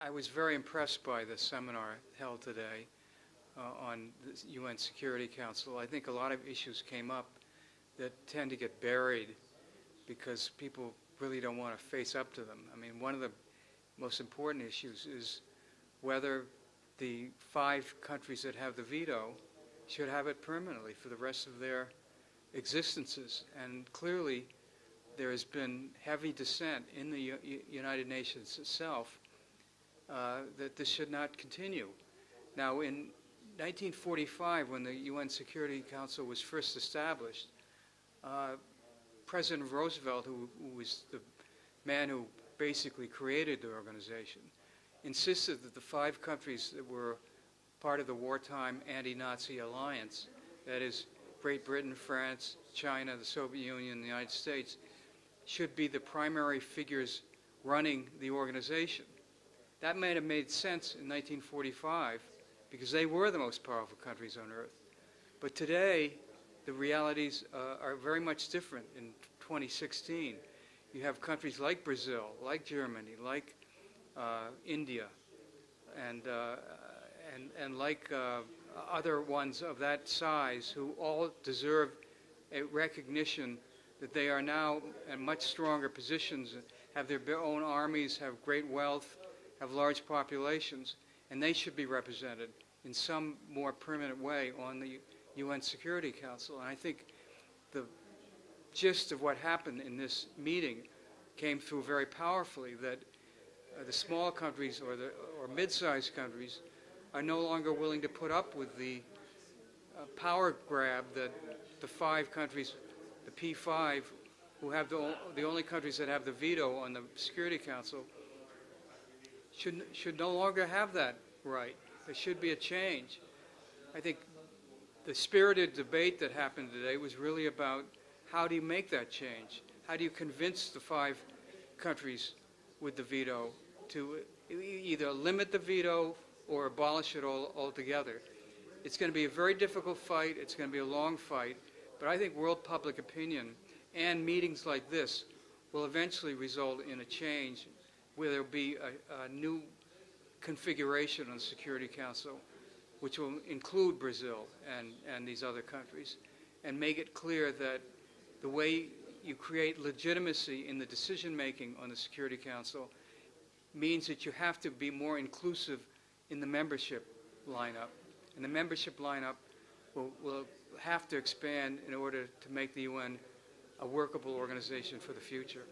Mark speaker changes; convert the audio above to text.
Speaker 1: I was very impressed by the seminar held today uh, on the UN Security Council. I think a lot of issues came up that tend to get buried because people really don't want to face up to them. I mean, one of the most important issues is whether the five countries that have the veto should have it permanently for the rest of their existences. And clearly, there has been heavy dissent in the U- United Nations itself uh, that this should not continue. Now, in 1945, when the UN Security Council was first established, uh, President Roosevelt, who, who was the man who basically created the organization, insisted that the five countries that were part of the wartime anti-Nazi alliance, that is Great Britain, France, China, the Soviet Union, the United States, should be the primary figures running the organization. That might have made sense in 1945 because they were the most powerful countries on earth. But today, the realities uh, are very much different in 2016. You have countries like Brazil, like Germany, like uh, India, and, uh, and, and like uh, other ones of that size who all deserve a recognition that they are now in much stronger positions, have their own armies, have great wealth, have large populations, and they should be represented in some more permanent way on the UN Security Council. And I think the gist of what happened in this meeting came through very powerfully that uh, the small countries or the or mid-sized countries are no longer willing to put up with the uh, power grab that the five countries, the P5, who have the, the only countries that have the veto on the Security Council, should, should no longer have that right. There should be a change. I think the spirited debate that happened today was really about how do you make that change? How do you convince the five countries with the veto to either limit the veto or abolish it all altogether? It's going to be a very difficult fight. It's going to be a long fight. But I think world public opinion and meetings like this will eventually result in a change where there'll be a, a new configuration on the Security Council, which will include Brazil and, and these other countries, and make it clear that the way you create legitimacy in the decision making on the Security Council means that you have to be more inclusive in the membership lineup. And the membership lineup will, will have to expand in order to make the UN a workable organization for the future.